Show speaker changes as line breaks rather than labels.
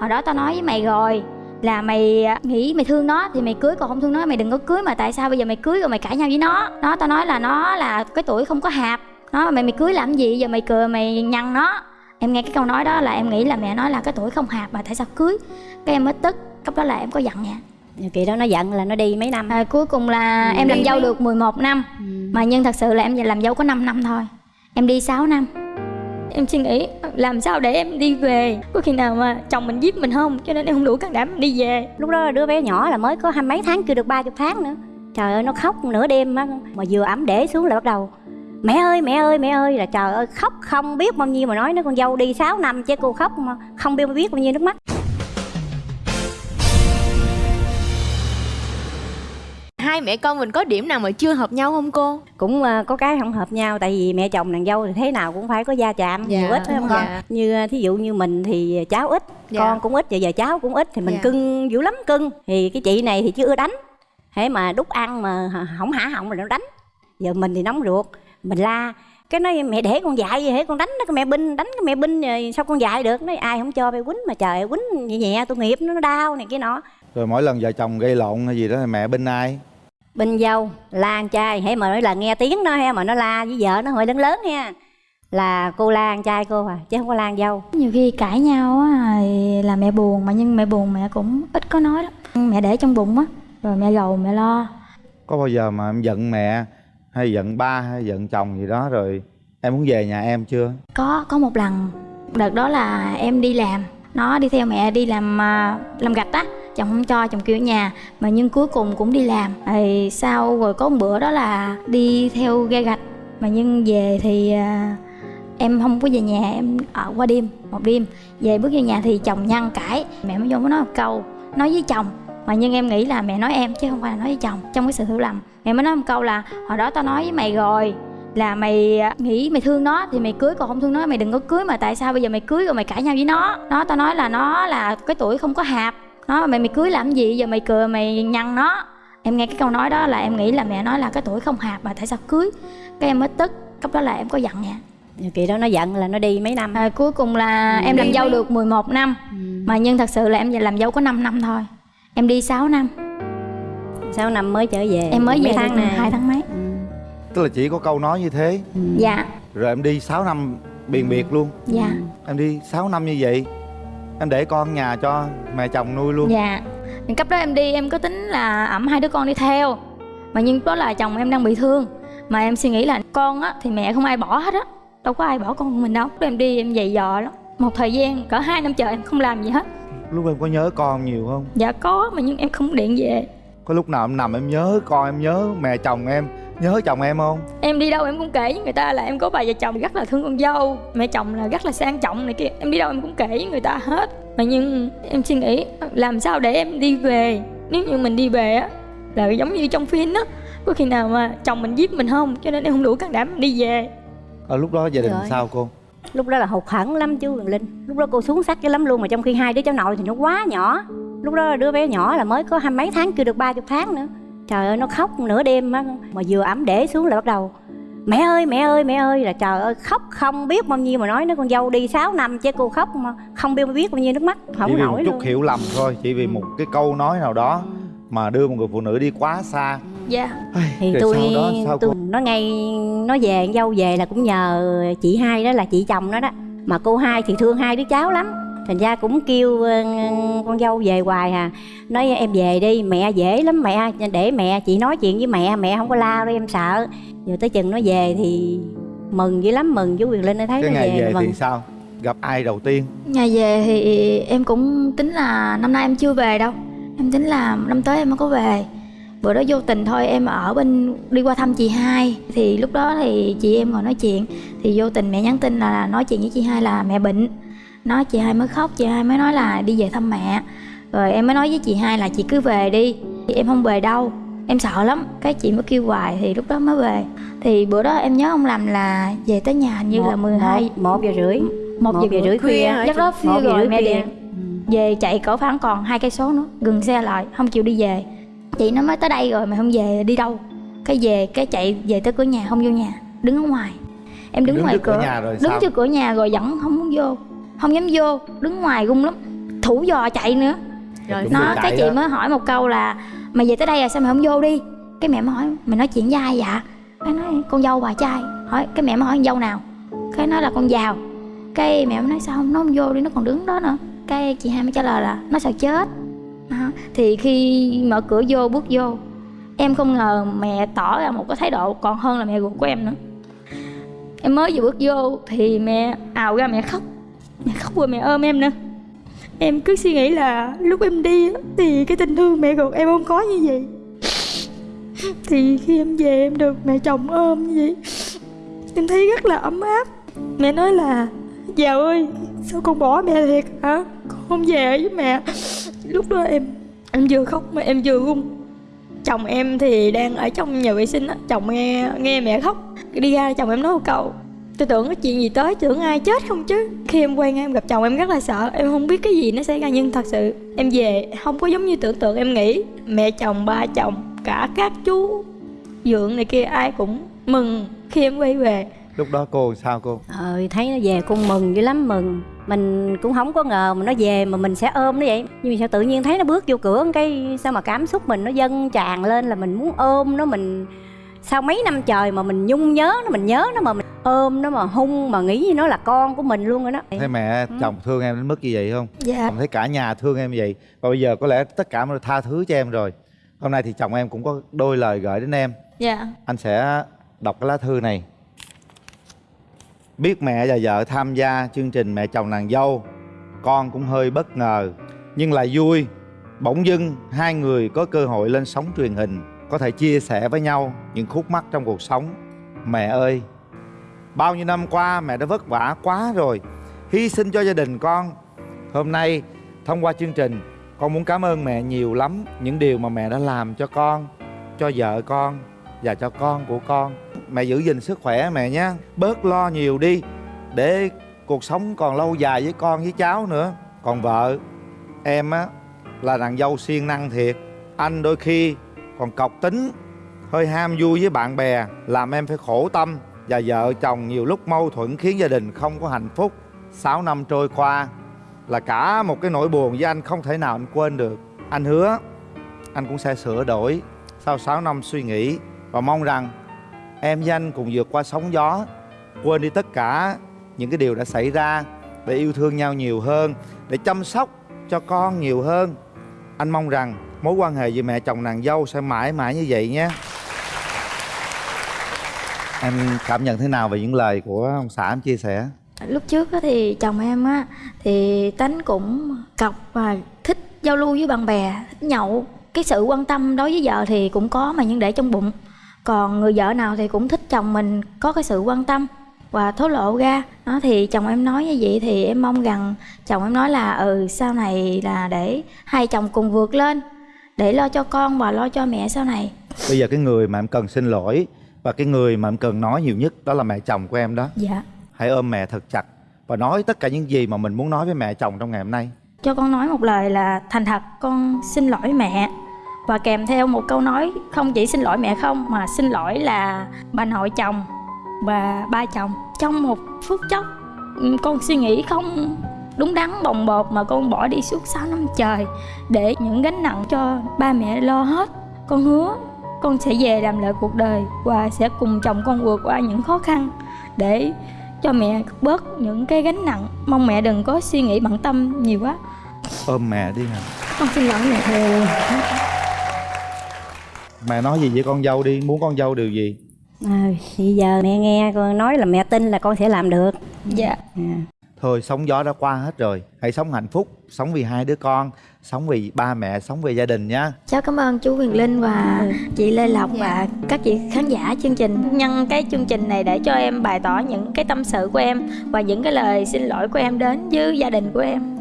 hồi đó tao nói với mày rồi là mày nghĩ mày thương nó thì mày cưới còn không thương nó mày đừng có cưới mà tại sao bây giờ mày cưới rồi mày cãi nhau với nó? Nó tao nói là nó là cái tuổi không có hạp. Nó mày mày cưới làm gì? Giờ mày cười mày nhăn nó. Em nghe cái câu nói đó là em nghĩ là mẹ nói là cái tuổi không hạp mà tại sao cưới? Cái em mới tức lúc đó là em có giận nè
kỳ đó nó giận là nó đi mấy năm?
À, cuối cùng là
Ừ,
em làm dâu
mấy-
được 11 năm.
Ừ.
mà nhưng thật sự là em làm dâu có 5 năm thôi. Em đi 6 năm em suy nghĩ, làm sao để em đi về? Có khi nào mà chồng mình giết mình không? Cho nên em không đủ can đảm đi về.
Lúc đó đứa bé nhỏ là mới có hai mấy tháng, chưa được ba chục tháng nữa. Trời ơi, nó khóc nửa đêm á, mà vừa ẩm để xuống là bắt đầu, mẹ ơi mẹ ơi mẹ ơi. Là trời ơi, khóc không biết bao nhiêu mà nói, nó con dâu đi 6 năm chứ cô khóc mà không biết biết bao nhiêu nước mắt.
Hai mẹ con mình có điểm nào mà chưa hợp nhau không cô?
Cũng ờ, có cái không hợp nhau tại vì mẹ chồng nàng dâu thì thế nào cũng phải có gia chạm
Dạ,
nhiều ít phải không con?
Dạ.
như ờ, thí dụ như mình thì cháu ít
Dạ.
con cũng ít giờ giờ cháu cũng ít thì mình
Dạ.
cưng dữ lắm cưng. Thì cái chị này thì chưa ưa đánh. Thế mà đút ăn mà không hả họng rồi nó đánh. Giờ mình thì nóng ruột mình la. Cái nói mẹ để con dạy gì hễ con đánh nó cái mẹ binh đánh cái mẹ binh rồi sao con dạy được? Nói ai không cho mẹ quýnh mà trời quýnh nhẹ nhẹ tôi nghiệp nó nó đau này kia nọ.
Rồi mỗi lần vợ chồng gây lộn hay gì đó thì mẹ binh ai
bên dâu la con trai hãy mà nói là nghe tiếng nó ha mà nó la với vợ nó hơi lớn lớn ha. Là cô la con trai cô à chứ không có la con dâu.
Nhiều khi cãi nhau á thì là mẹ buồn mà nhưng mẹ buồn mẹ cũng ít có nói lắm. Mẹ để trong bụng á rồi mẹ gầu mẹ lo.
Có bao giờ mà em giận mẹ hay giận ba hay giận chồng gì đó rồi em muốn về nhà em chưa?
Có có một lần. Đợt đó là em đi làm. Nó đi theo mẹ đi làm à, làm gạch á chồng không cho, chồng kêu ở nhà, mà nhưng cuối cùng cũng đi làm. Thì sau rồi có một bữa đó là đi theo ghe gạch, mà nhưng về thì à, em không có về nhà, em ở qua đêm, một đêm. Về bước vô nhà thì chồng nhăn cãi, mẹ mới vô mới nói một câu, nói với chồng. Mà nhưng em nghĩ là mẹ nói em, chứ không phải là nói với chồng, trong cái sự hiểu lầm. Mẹ mới nói một câu là, hồi đó tao nói với mày rồi, là mày à, nghĩ mày thương nó, thì mày cưới còn không thương nó, mày đừng có cưới mà tại sao bây giờ mày cưới rồi mày cãi nhau với nó? Nó tao nói là, nó là cái tuổi không có hạp nó mày mày cưới làm gì? Giờ mày cười mày nhăn nó. Em nghe cái câu nói đó là em nghĩ là mẹ nói là cái tuổi không hạp mà tại sao cưới? Cái em mới tức lúc đó là em có giận nè.
Kỳ đó nó giận là nó đi mấy năm.
À, cuối cùng là
Ừ.
em làm dâu
mấy-
được 11 năm.
Ừ.
mà nhưng thật sự là em làm dâu có 5 năm thôi. Em đi 6 năm.
Sáu năm mới trở về.
Em mới
mấy
về
tháng này
hai tháng mấy.
Ừ.
tức là chỉ có câu nói như thế.
Ừ.
dạ.
Rồi em đi 6 năm biền biệt luôn.
Dạ.
Em đi 6 năm như vậy em để con nhà cho mẹ chồng nuôi luôn.
Dạ. Những cấp đó em đi em có tính là ẩm hai đứa con đi theo. Mà nhưng đó là chồng em đang bị thương. Mà em suy nghĩ là con á thì mẹ không ai bỏ hết á. Đâu có ai bỏ con của mình đâu. Em đi em dày dò lắm. Một thời gian cỡ hai năm trời em không làm gì hết.
Lúc em có nhớ con nhiều không?
Dạ có mà nhưng em không điện về
có lúc nào em nằm em nhớ con em nhớ mẹ chồng em nhớ chồng em không?
Em đi đâu em cũng kể với người ta là em có bà vợ chồng rất là thương con dâu mẹ chồng là rất là sang trọng này kia em đi đâu em cũng kể với người ta hết. Mà nhưng em suy nghĩ làm sao để em đi về? Nếu như mình đi về á là giống như trong phim á có khi nào mà chồng mình giết mình không? Cho nên em không đủ can đảm đi về.
Ở lúc đó gia đình
Trời.
sao cô?
Lúc đó là hụt hẫng lắm Quyền Linh. Lúc đó cô xuống sắc cái lắm luôn mà trong khi hai đứa cháu nội thì nó quá nhỏ lúc đó đứa bé nhỏ là mới có hai mấy tháng chưa được ba chục tháng nữa. Trời ơi nó khóc nửa đêm á mà vừa ẩm để xuống là bắt đầu mẹ ơi mẹ ơi mẹ ơi. Là trời ơi khóc không biết bao nhiêu mà nói nó con dâu đi 6 năm chứ cô khóc mà không biết biết bao nhiêu nước mắt
chỉ
không
một
nổi
chút
luôn.
hiểu lầm thôi chỉ vì một cái câu nói nào đó mà đưa một người phụ nữ đi quá xa.
Dạ.
Thì
Rồi
tôi
sau đó
tôi
cô?
nó ngay nó về con dâu về là cũng nhờ chị hai đó là chị chồng nó đó. Mà cô hai thì thương hai đứa cháu lắm thành ra cũng kêu ờ, con dâu về hoài à nói em về đi mẹ dễ lắm mẹ để mẹ chị nói chuyện với mẹ mẹ không có lao đâu em sợ. Giờ tới chừng nó về thì mừng dữ lắm mừng chú quyền linh nó thấy
cái
nó
ngày
về,
về thì sao? Gặp ai đầu tiên?
Nhà về thì em cũng tính là năm nay em chưa về đâu. Em tính là năm tới em mới có về. Bữa đó vô tình thôi em ở bên đi qua thăm chị hai. Thì lúc đó thì chị em ngồi nói chuyện. Thì vô tình mẹ nhắn tin là nói chuyện với chị hai là mẹ bệnh nói chị hai mới khóc chị hai mới nói là đi về thăm mẹ. Rồi em mới nói với chị hai là chị cứ về đi. Thì em không về đâu. Em sợ lắm. Cái chị mới kêu hoài thì lúc đó mới về. Thì bữa đó em nhớ không lầm là về tới nhà hình như là 12
một, một giờ rưỡi.
Một giờ
rưỡi khuya
lúc đó
Một giờ
rồi
rưỡi
mẹ
khuya.
điện. Về chạy cỡ khoảng còn hai cây số nữa. Dừng xe lại không chịu đi về. Chị nó mới tới đây rồi mà không về đi đâu. Cái về cái chạy về tới cửa nhà không vô nhà. Đứng ở ngoài. Em đứng,
Đứng
ngoài
cửa
cửa.
nhà rồi
đứng
sao?
trước cửa nhà rồi vẫn không muốn vô không dám vô đứng ngoài run lắm. Thủ dò chạy nữa.
Rồi
nó cái
chạy
chị
đó.
mới hỏi một câu là mày về tới đây à sao mày không vô đi? Cái mẹ mới hỏi mày nói chuyện với ai dạ cái nói con dâu bà trai. Hỏi cái mẹ mới hỏi con dâu nào? Cái nói là con giàu. Cái mẹ mới nói sao không nó không vô đi nó còn đứng đó nữa. Cái chị hai mới trả lời là nó sợ chết. Đó. thì khi mở cửa vô bước vô em không ngờ mẹ tỏ ra một cái thái độ còn hơn là mẹ ruột của em nữa. Em mới vừa bước vô thì mẹ ào ra mẹ khóc mẹ khóc rồi mẹ ôm em nữa em cứ suy nghĩ là lúc em đi thì cái tình thương mẹ ruột em không có như vậy. Thì khi em về em được mẹ chồng ôm như vậy, em thấy rất là ấm áp. Mẹ nói là giàu ơi, sao con bỏ mẹ thiệt hả? Con không về với mẹ. Lúc đó em em vừa khóc mà em vừa run. Chồng em thì đang ở trong nhà vệ sinh á, chồng nghe nghe mẹ khóc. Đi ra chồng em nói một câu tôi tưởng có chuyện gì tới tưởng ai chết không chứ? Khi em quay ngang em gặp chồng em rất là sợ em không biết cái gì nó xảy ra nhưng thật sự em về không có giống như tưởng tượng em nghĩ. Mẹ chồng ba chồng cả các chú dượng này kia ai cũng mừng khi em quay về.
Lúc đó cô sao cô?
Ờ thấy nó về con mừng dữ lắm mừng. Mình cũng không có ngờ mà nó về mà mình sẽ ôm nó vậy. Nhưng mà sao tự nhiên thấy nó bước vô cửa cái sao mà cảm xúc mình nó dâng tràn lên là mình muốn ôm nó mình sau mấy năm trời mà mình nhung nhớ nó mình nhớ nó mà mình ôm nó mà hung mà nghĩ như nó là con của mình luôn rồi đó.
Thấy mẹ
Ừ.
chồng thương em đến mức như vậy không?
Dạ.
Chồng thấy cả nhà thương em như vậy. Và bây giờ có lẽ tất cả mọi người tha thứ cho em rồi. Hôm nay thì chồng em cũng có đôi lời gửi đến em.
Dạ.
Anh sẽ đọc cái lá thư này. Biết mẹ và vợ tham gia chương trình mẹ chồng nàng dâu con cũng hơi bất ngờ nhưng lại vui. Bỗng dưng hai người có cơ hội lên sóng truyền hình có thể chia sẻ với nhau những khúc mắc trong cuộc sống. Mẹ ơi bao nhiêu năm qua mẹ đã vất vả quá rồi. Hy sinh cho gia đình con. Hôm nay, thông qua chương trình, con muốn cảm ơn mẹ nhiều lắm những điều mà mẹ đã làm cho con, cho vợ con và cho con của con. Mẹ giữ gìn sức khỏe mẹ nhé. Bớt lo nhiều đi, để cuộc sống còn lâu dài với con với cháu nữa. Còn vợ, em á, là nàng dâu siêng năng thiệt. Anh đôi khi còn cọc tính, hơi ham vui với bạn bè, làm em phải khổ tâm và vợ chồng nhiều lúc mâu thuẫn khiến gia đình không có hạnh phúc. 6 năm trôi qua là cả một cái nỗi buồn với anh không thể nào anh quên được. Anh hứa anh cũng sẽ sửa đổi sau 6 năm suy nghĩ và mong rằng em với anh cùng vượt qua sóng gió, quên đi tất cả những cái điều đã xảy ra để yêu thương nhau nhiều hơn, để chăm sóc cho con nhiều hơn. Anh mong rằng mối quan hệ giữa mẹ chồng nàng dâu sẽ mãi mãi như vậy nhé em cảm nhận thế nào về những lời của ông xã em chia sẻ?
Lúc trước thì chồng em á thì tánh cũng cọc và thích giao lưu với bạn bè thích nhậu. Cái sự quan tâm đối với vợ thì cũng có mà nhưng để trong bụng. Còn người vợ nào thì cũng thích chồng mình có cái sự quan tâm và thổ lộ ra. Đó thì chồng em nói như vậy thì em mong rằng chồng em nói là ừ sau này là để hai chồng cùng vượt lên để lo cho con và lo cho mẹ sau này.
Bây giờ cái người mà em cần xin lỗi và cái người mà em cần nói nhiều nhất đó là mẹ chồng của em đó.
Dạ.
Hãy ôm mẹ thật chặt và nói tất cả những gì mà mình muốn nói với mẹ chồng trong ngày hôm nay.
Cho con nói một lời là thành thật con xin lỗi mẹ. Và kèm theo một câu nói không chỉ xin lỗi mẹ không mà xin lỗi là bà nội chồng và ba chồng. Trong một phút chốc con suy nghĩ không đúng đắn bồng bột mà con bỏ đi suốt 6 năm trời để những gánh nặng cho ba mẹ lo hết. Con hứa con sẽ về làm lại cuộc đời và sẽ cùng chồng con vượt qua những khó khăn để cho mẹ bớt những cái gánh nặng. Mong mẹ đừng có suy nghĩ bận tâm nhiều quá.
Ôm mẹ đi nè
con xin lỗi mẹ.
Mẹ nói gì với con dâu đi? Muốn con dâu điều gì?
À, bây giờ mẹ nghe con nói là mẹ tin là con sẽ làm được.
Dạ.
À
thôi sóng gió đã qua hết rồi. Hãy sống hạnh phúc, sống vì hai đứa con, sống vì ba mẹ, sống vì gia đình nhá
cháu cảm ơn chú Huyền Linh và chị Lê Lộc và các chị khán giả chương trình. Nhân cái chương trình này để cho em bày tỏ những cái tâm sự của em và những cái lời xin lỗi của em đến với gia đình của em.